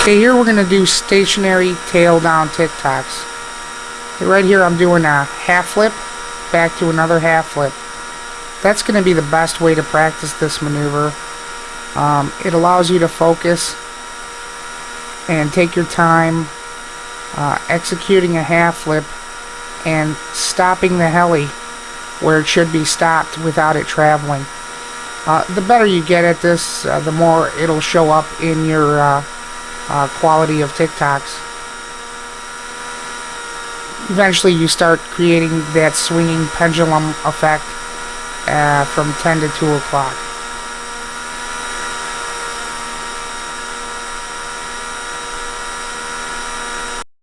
Okay, here we're going to do stationary tail down tic-tacs. Okay, right here I'm doing a half flip, back to another half flip. That's going to be the best way to practice this maneuver. Um, it allows you to focus and take your time uh, executing a half flip and stopping the heli where it should be stopped without it traveling. Uh, the better you get at this, uh, the more it'll show up in your uh, quality of tic-tacs. Eventually you start creating that swinging pendulum effect uh, from 10 to 2 o'clock.